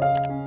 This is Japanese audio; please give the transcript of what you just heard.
you